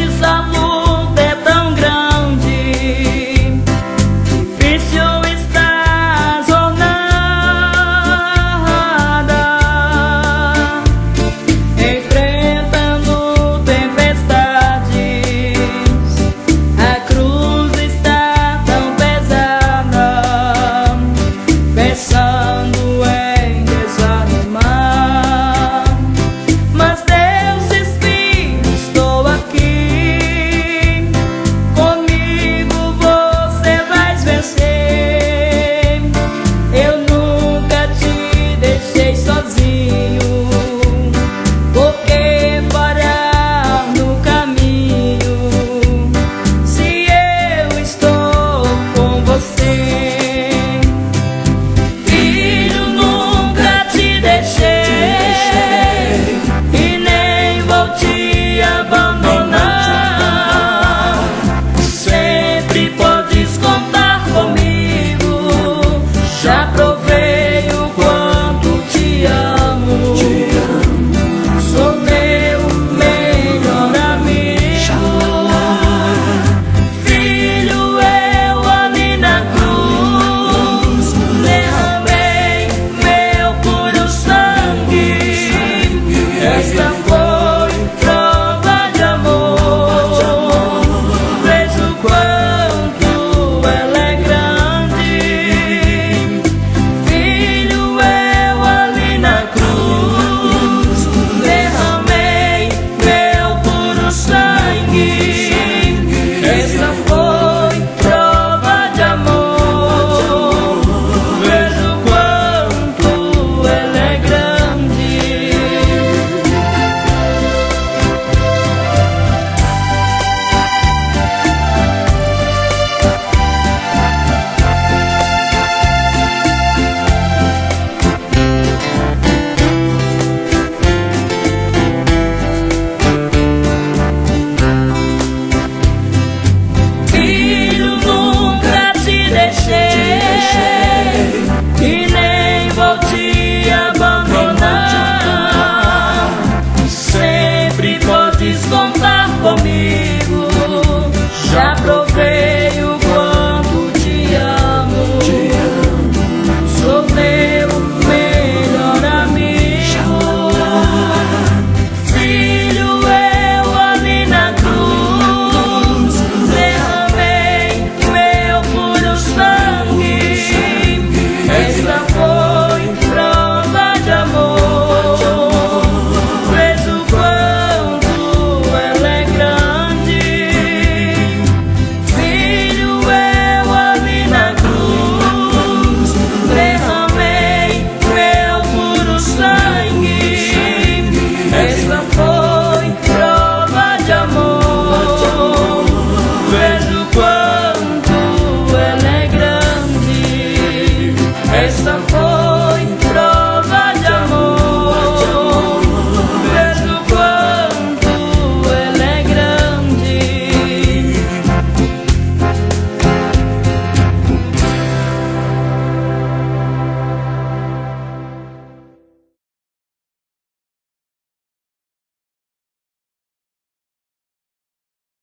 siêu sa mô for me.